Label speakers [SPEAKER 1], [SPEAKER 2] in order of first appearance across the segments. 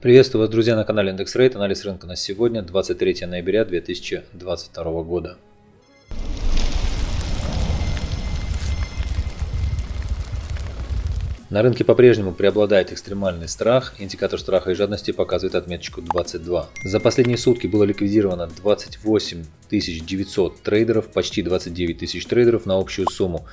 [SPEAKER 1] Приветствую вас, друзья, на канале Индекс Рейт. Анализ рынка на сегодня, 23 ноября 2022 года. На рынке по-прежнему преобладает экстремальный страх. Индикатор страха и жадности показывает отметочку 22. За последние сутки было ликвидировано 28 900 трейдеров, почти 29 тысяч трейдеров на общую сумму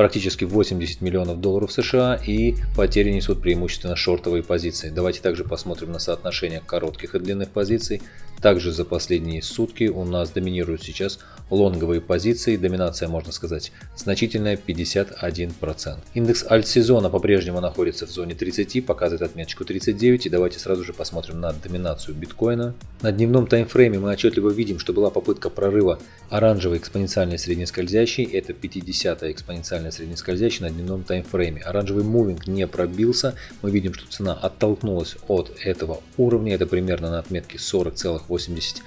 [SPEAKER 1] практически 80 миллионов долларов США и потери несут преимущественно шортовые позиции. Давайте также посмотрим на соотношение коротких и длинных позиций. Также за последние сутки у нас доминируют сейчас лонговые позиции, доминация можно сказать значительная 51%. Индекс альт-сезона по-прежнему находится в зоне 30, показывает отметочку 39 и давайте сразу же посмотрим на доминацию биткоина. На дневном таймфрейме мы отчетливо видим, что была попытка прорыва оранжевой экспоненциальной среднескользящей, это 50 экспоненциальная нормальный среднескользящий на дневном таймфрейме. Оранжевый мувинг не пробился. Мы видим, что цена оттолкнулась от этого уровня. Это примерно на отметке 40,80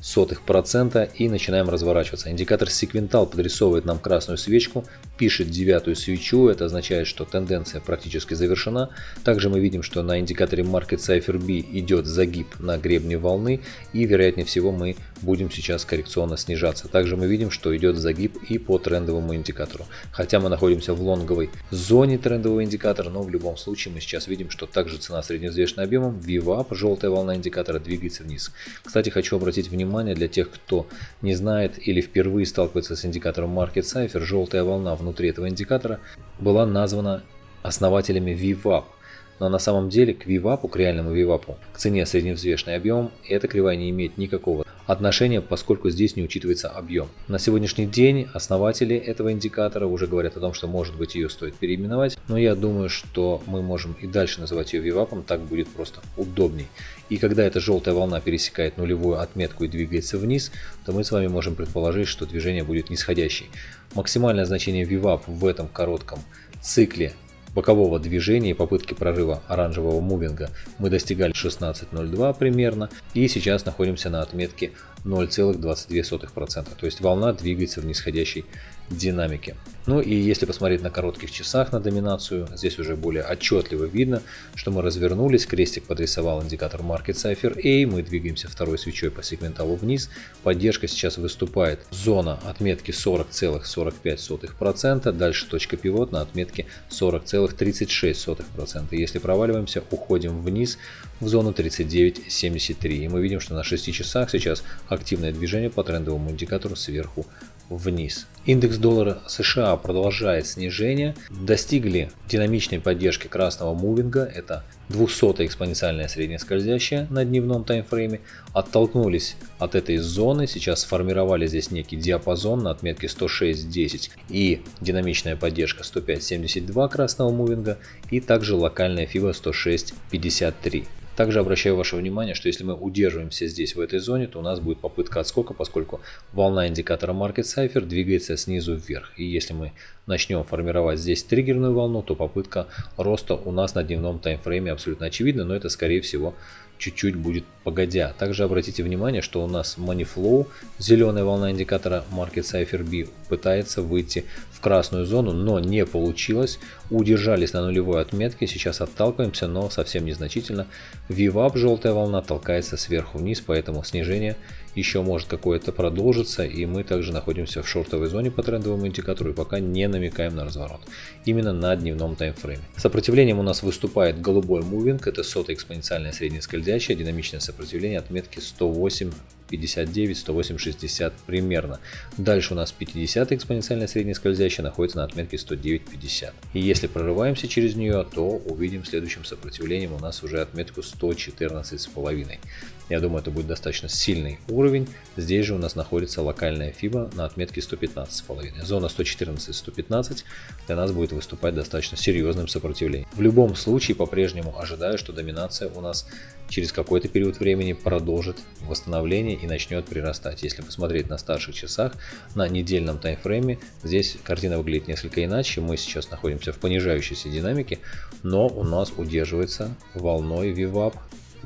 [SPEAKER 1] сотых процента и начинаем разворачиваться. Индикатор секвентал подрисовывает нам красную свечку, пишет девятую свечу, это означает, что тенденция практически завершена. Также мы видим, что на индикаторе Market Cipher B идет загиб на гребне волны и вероятнее всего мы будем сейчас коррекционно снижаться. Также мы видим, что идет загиб и по трендовому индикатору. Хотя мы находимся в лонговой зоне трендового индикатора, но в любом случае мы сейчас видим, что также цена средневзвешенным объемом, VWAP, желтая волна индикатора двигается вниз. Кстати, хочу обратить внимание для тех, кто не знает или впервые сталкивается с индикатором Market Cipher, желтая волна внутри этого индикатора была названа основателями VWAP. Но на самом деле к VWAP, к реальному VWAP, к цене средневзвешенный объем, эта кривая не имеет никакого отношения, поскольку здесь не учитывается объем. На сегодняшний день основатели этого индикатора уже говорят о том, что может быть ее стоит переименовать, но я думаю, что мы можем и дальше называть ее VWAP, так будет просто удобней. И когда эта желтая волна пересекает нулевую отметку и двигается вниз, то мы с вами можем предположить, что движение будет нисходящей. Максимальное значение VWAP в этом коротком цикле бокового движения и попытки прорыва оранжевого мувинга мы достигали 16.02 примерно и сейчас находимся на отметке 0,22%. То есть волна двигается в нисходящей динамике. Ну и если посмотреть на коротких часах на доминацию, здесь уже более отчетливо видно, что мы развернулись, крестик подрисовал индикатор Market Cipher A, мы двигаемся второй свечой по сегменталу вниз, поддержка сейчас выступает зона отметки 40,45%, дальше точка пивот на отметке 40,36%. Если проваливаемся, уходим вниз в зону 39.73 и мы видим, что на 6 часах сейчас активное движение по трендовому индикатору сверху вниз. Индекс доллара США продолжает снижение. Достигли динамичной поддержки красного мувинга. Это 200 экспоненциальная средняя скользящая на дневном таймфрейме. Оттолкнулись от этой зоны. Сейчас сформировали здесь некий диапазон на отметке 106.10 и динамичная поддержка 105.72 красного мувинга. И также локальная FIBA 106.53. Также обращаю ваше внимание, что если мы удерживаемся здесь в этой зоне, то у нас будет попытка отскока, поскольку волна индикатора Market Cipher двигается снизу вверх. И если мы начнем формировать здесь триггерную волну, то попытка роста у нас на дневном таймфрейме абсолютно очевидна, но это скорее всего чуть-чуть будет погодя. Также обратите внимание, что у нас Money Flow, зеленая волна индикатора Market Cipher B, пытается выйти в красную зону, но не получилось. Удержались на нулевой отметке, сейчас отталкиваемся, но совсем незначительно. VWAP, желтая волна, толкается сверху вниз, поэтому снижение еще может какое-то продолжиться, и мы также находимся в шортовой зоне по трендовому индикатору и пока не намекаем на разворот. Именно на дневном таймфрейме. Сопротивлением у нас выступает голубой мувинг, это сотая экспоненциальная средняя скользящая, динамичное сопротивление отметки 108 59, 108, 60 примерно. Дальше у нас 50 экспоненциальная средняя скользящая находится на отметке 109, 50. И если прорываемся через нее, то увидим следующим сопротивлением у нас уже отметку 114 с половиной. Я думаю, это будет достаточно сильный уровень. Здесь же у нас находится локальная FIBA на отметке 115,5. Зона 114-115 для нас будет выступать достаточно серьезным сопротивлением. В любом случае, по-прежнему ожидаю, что доминация у нас через какой-то период времени продолжит восстановление и начнет прирастать. Если посмотреть на старших часах, на недельном таймфрейме, здесь картина выглядит несколько иначе. Мы сейчас находимся в понижающейся динамике, но у нас удерживается волной VWAP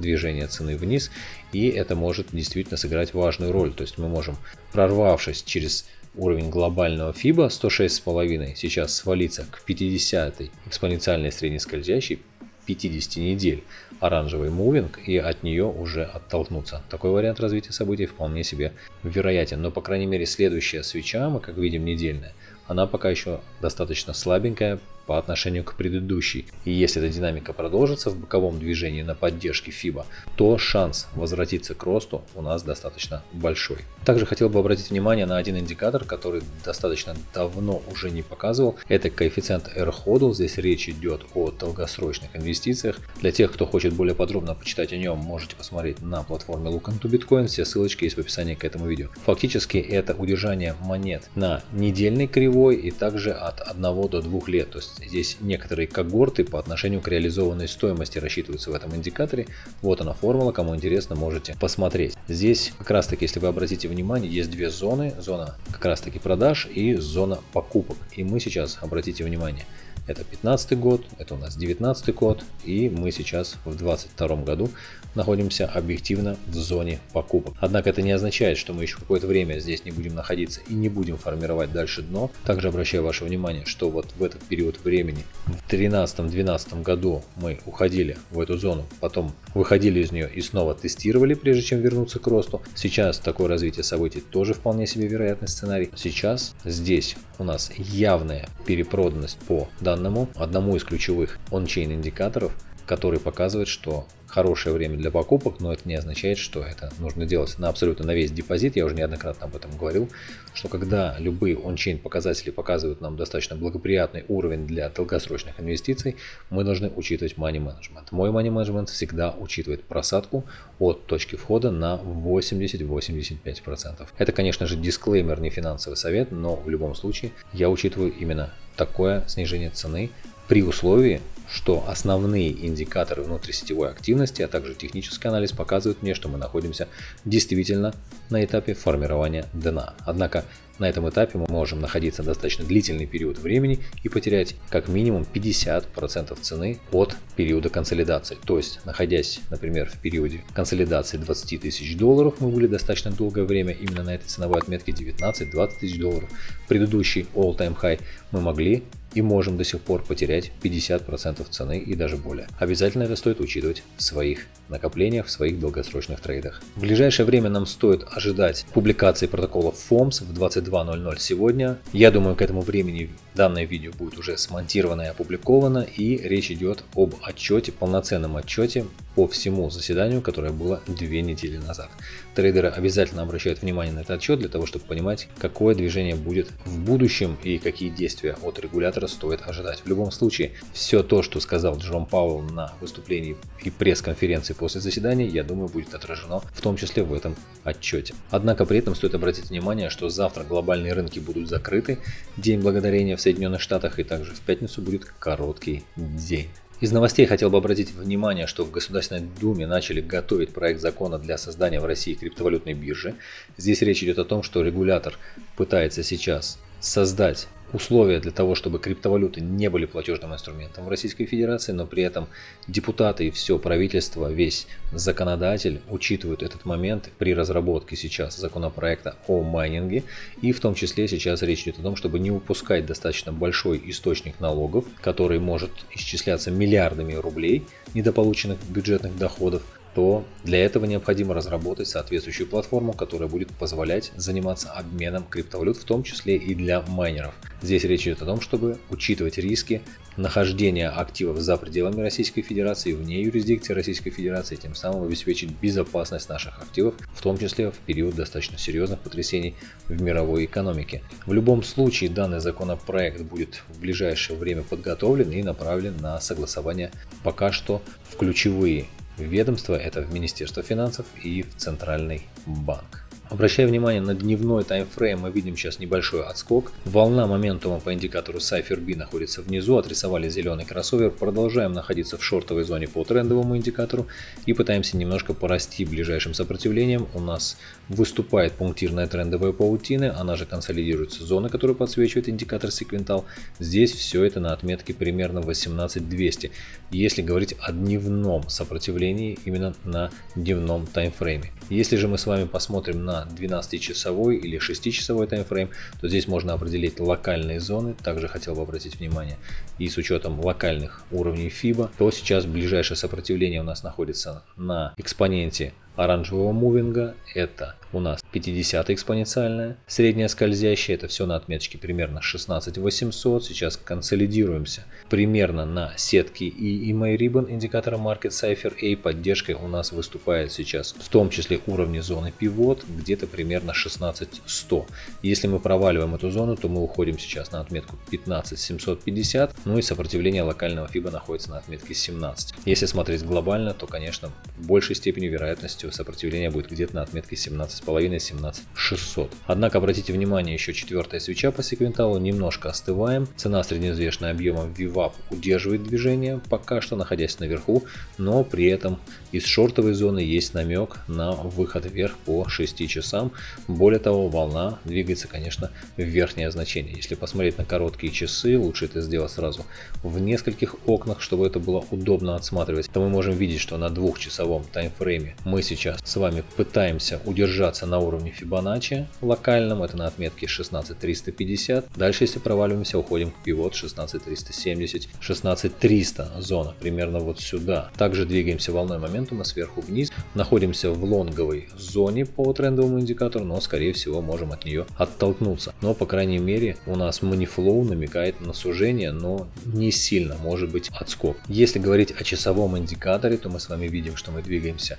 [SPEAKER 1] движение цены вниз, и это может действительно сыграть важную роль. То есть мы можем, прорвавшись через уровень глобального FIBA 106,5, сейчас свалиться к 50 экспоненциальной среднескользящей, 50 недель оранжевый мувинг и от нее уже оттолкнуться. Такой вариант развития событий вполне себе вероятен, но по крайней мере следующая свеча, мы как видим недельная, она пока еще достаточно слабенькая, по отношению к предыдущей. И если эта динамика продолжится в боковом движении на поддержке FIBA, то шанс возвратиться к росту у нас достаточно большой. Также хотел бы обратить внимание на один индикатор, который достаточно давно уже не показывал. Это коэффициент R-HODL. Здесь речь идет о долгосрочных инвестициях. Для тех, кто хочет более подробно почитать о нем, можете посмотреть на платформе Look into Bitcoin. Все ссылочки есть в описании к этому видео. Фактически это удержание монет на недельной кривой и также от 1 до 2 лет. То есть Здесь некоторые когорты по отношению к реализованной стоимости рассчитываются в этом индикаторе. Вот она формула, кому интересно, можете посмотреть. Здесь как раз таки, если вы обратите внимание, есть две зоны. Зона как раз таки продаж и зона покупок. И мы сейчас, обратите внимание, это 15 год, это у нас 19 год, и мы сейчас в 22 году находимся объективно в зоне покупок. Однако это не означает, что мы еще какое-то время здесь не будем находиться и не будем формировать дальше дно. Также обращаю ваше внимание, что вот в этот период времени, в 2013-2012 году мы уходили в эту зону, потом выходили из нее и снова тестировали, прежде чем вернуться к росту. Сейчас такое развитие событий тоже вполне себе вероятный сценарий. Сейчас здесь у нас явная перепроданность по данному, одному из ключевых он-чейн индикаторов, который показывает, что хорошее время для покупок, но это не означает, что это нужно делать на абсолютно на весь депозит. Я уже неоднократно об этом говорил, что когда любые ончейн показатели показывают нам достаточно благоприятный уровень для долгосрочных инвестиций, мы должны учитывать money management. Мой money management всегда учитывает просадку от точки входа на 80-85%. Это, конечно же, дисклеймер, не финансовый совет, но в любом случае я учитываю именно такое снижение цены при условии, что основные индикаторы внутрисетевой активности, а также технический анализ показывают мне, что мы находимся действительно на этапе формирования дна. Однако на этом этапе мы можем находиться достаточно длительный период времени и потерять как минимум 50% цены от периода консолидации. То есть, находясь, например, в периоде консолидации 20 тысяч долларов, мы были достаточно долгое время именно на этой ценовой отметке 19-20 тысяч долларов. Предыдущий all-time high мы могли и можем до сих пор потерять 50% цены и даже более. Обязательно это стоит учитывать в своих накоплениях, в своих долгосрочных трейдах. В ближайшее время нам стоит ожидать публикации протоколов FOMS в 22.00 сегодня. Я думаю, к этому времени данное видео будет уже смонтировано и опубликовано, и речь идет об отчете, полноценном отчете по всему заседанию, которое было две недели назад. Трейдеры обязательно обращают внимание на этот отчет для того, чтобы понимать, какое движение будет в будущем и какие действия от регулятора стоит ожидать. В любом случае, все то, что сказал Джером Пауэлл на выступлении и пресс-конференции после заседания, я думаю, будет отражено в том числе в этом отчете. Однако при этом стоит обратить внимание, что завтра глобальные рынки будут закрыты, День Благодарения в Соединенных Штатах и также в пятницу будет короткий день. Из новостей хотел бы обратить внимание, что в Государственной Думе начали готовить проект закона для создания в России криптовалютной биржи. Здесь речь идет о том, что регулятор пытается сейчас создать условия для того, чтобы криптовалюты не были платежным инструментом в Российской Федерации, но при этом депутаты и все правительство, весь законодатель учитывают этот момент при разработке сейчас законопроекта о майнинге. И в том числе сейчас речь идет о том, чтобы не упускать достаточно большой источник налогов, который может исчисляться миллиардами рублей недополученных бюджетных доходов, то для этого необходимо разработать соответствующую платформу, которая будет позволять заниматься обменом криптовалют, в том числе и для майнеров. Здесь речь идет о том, чтобы учитывать риски нахождения активов за пределами Российской Федерации, вне юрисдикции Российской Федерации, тем самым обеспечить безопасность наших активов, в том числе в период достаточно серьезных потрясений в мировой экономике. В любом случае данный законопроект будет в ближайшее время подготовлен и направлен на согласование пока что в ключевые ведомства, это в Министерство финансов и в Центральный банк. Обращая внимание на дневной таймфрейм, мы видим сейчас небольшой отскок. Волна моментума по индикатору Cypher B находится внизу, отрисовали зеленый кроссовер. Продолжаем находиться в шортовой зоне по трендовому индикатору и пытаемся немножко порасти ближайшим сопротивлением. У нас выступает пунктирная трендовая паутина, она же консолидируется зона, которая подсвечивает индикатор секвентал. Здесь все это на отметке примерно 18200, если говорить о дневном сопротивлении именно на дневном таймфрейме. Если же мы с вами посмотрим на на 12-часовой или 6-часовой таймфрейм, то здесь можно определить локальные зоны. Также хотел бы обратить внимание, и с учетом локальных уровней FIBA, то сейчас ближайшее сопротивление у нас находится на экспоненте оранжевого мувинга. Это у нас 50 экспоненциальная, средняя скользящая, это все на отметочке примерно 16800. Сейчас консолидируемся примерно на сетке и EMA Ribbon индикатора Market Cipher A. Поддержкой у нас выступает сейчас в том числе уровни зоны пивот где-то примерно 16100. Если мы проваливаем эту зону, то мы уходим сейчас на отметку 15750, ну и сопротивление локального FIBA находится на отметке 17. Если смотреть глобально, то конечно большей степени вероятностью сопротивление будет где-то на отметке 17 17,5-17600. Однако обратите внимание, еще четвертая свеча по секвенталу, немножко остываем. Цена среднеизвешенной объемом VWAP удерживает движение, пока что находясь наверху, но при этом из шортовой зоны есть намек на выход вверх по 6 часам. Более того, волна двигается, конечно, в верхнее значение. Если посмотреть на короткие часы, лучше это сделать сразу в нескольких окнах, чтобы это было удобно отсматривать, то мы можем видеть, что на двухчасовом таймфрейме мы сейчас с вами пытаемся удержать держаться на уровне Fibonacci локальном, это на отметке 16350. Дальше, если проваливаемся, уходим к пивот 16370, 16300 зона, примерно вот сюда. Также двигаемся волной моментума сверху вниз, находимся в лонговой зоне по трендовому индикатору, но скорее всего можем от нее оттолкнуться. Но по крайней мере у нас манифлоу намекает на сужение, но не сильно, может быть отскок. Если говорить о часовом индикаторе, то мы с вами видим, что мы двигаемся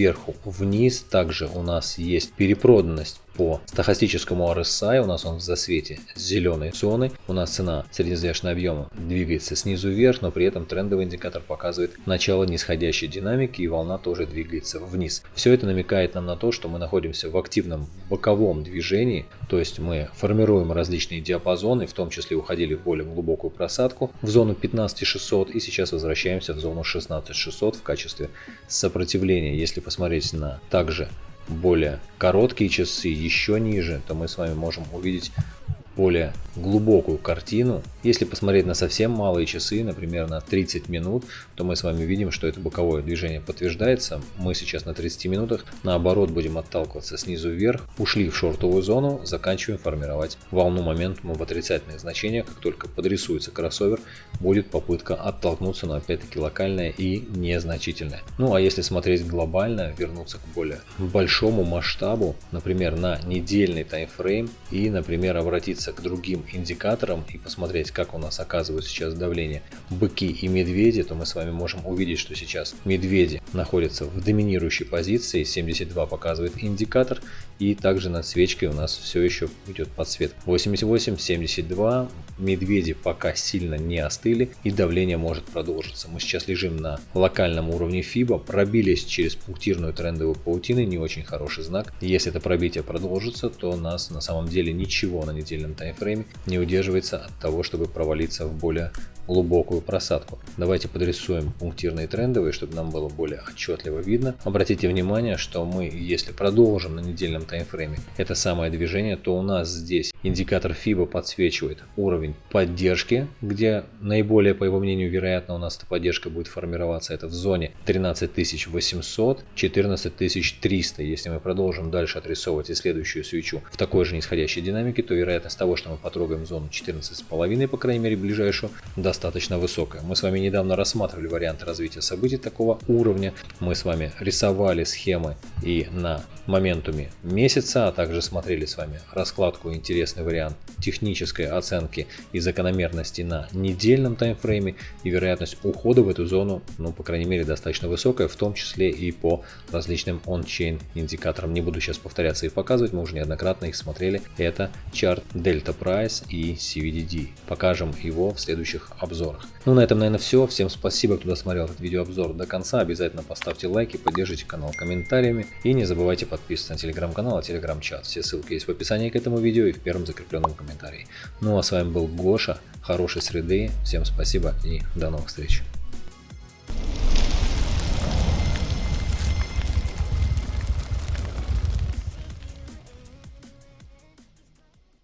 [SPEAKER 1] сверху вниз. Также у нас есть перепроданность по стохастическому RSI, у нас он в засвете зеленой зоны, у нас цена среднеизвешенного объема двигается снизу вверх, но при этом трендовый индикатор показывает начало нисходящей динамики и волна тоже двигается вниз. Все это намекает нам на то, что мы находимся в активном боковом движении, то есть мы формируем различные диапазоны, в том числе уходили в более глубокую просадку в зону 15600 и сейчас возвращаемся в зону 16600 в качестве сопротивления. Если посмотреть на также более короткие часы, еще ниже, то мы с вами можем увидеть более глубокую картину. Если посмотреть на совсем малые часы, например, на 30 минут, то мы с вами видим, что это боковое движение подтверждается. Мы сейчас на 30 минутах, наоборот, будем отталкиваться снизу вверх, ушли в шортовую зону, заканчиваем формировать волну моментума в отрицательные значения. Как только подрисуется кроссовер, будет попытка оттолкнуться, но опять-таки локальная и незначительная. Ну а если смотреть глобально, вернуться к более большому масштабу, например, на недельный таймфрейм и, например, обратиться к другим индикаторам и посмотреть, как у нас оказывают сейчас давление быки и медведи, то мы с вами можем увидеть, что сейчас медведи находятся в доминирующей позиции, 72 показывает индикатор, и также над свечкой у нас все еще идет подсвет 88, 72, медведи пока сильно не остыли и давление может продолжиться. Мы сейчас лежим на локальном уровне FIBA, пробились через пунктирную трендовую паутину, не очень хороший знак. Если это пробитие продолжится, то нас на самом деле ничего на недельном таймфрейме не удерживается от того, чтобы провалиться в более глубокую просадку. Давайте подрисуем пунктирные трендовые, чтобы нам было более отчетливо видно. Обратите внимание, что мы, если продолжим на недельном таймфрейме это самое движение, то у нас здесь индикатор FIBA подсвечивает уровень поддержки, где наиболее, по его мнению, вероятно у нас эта поддержка будет формироваться. Это в зоне 13800, 14300. Если мы продолжим дальше отрисовывать и следующую свечу в такой же нисходящей динамике, то вероятность того, что мы потрогаем зону 14,5, по крайней мере, ближайшую, даст достаточно высокая. Мы с вами недавно рассматривали варианты развития событий такого уровня. Мы с вами рисовали схемы и на моментуме месяца, а также смотрели с вами раскладку интересный вариант технической оценки и закономерности на недельном таймфрейме и вероятность ухода в эту зону, ну по крайней мере достаточно высокая, в том числе и по различным он-чейн индикаторам. Не буду сейчас повторяться и показывать, мы уже неоднократно их смотрели. Это чарт Delta Price и CVDD. Покажем его в следующих обзорах. Ну на этом наверное все. Всем спасибо, кто досмотрел этот видеообзор до конца. Обязательно поставьте лайки, поддержите канал комментариями и не забывайте подписываться на телеграм-канал и телеграм-чат. Все ссылки есть в описании к этому видео и в первом закрепленном комментарии. Ну а с вами был Гоша. Хорошей среды. Всем спасибо и до новых встреч.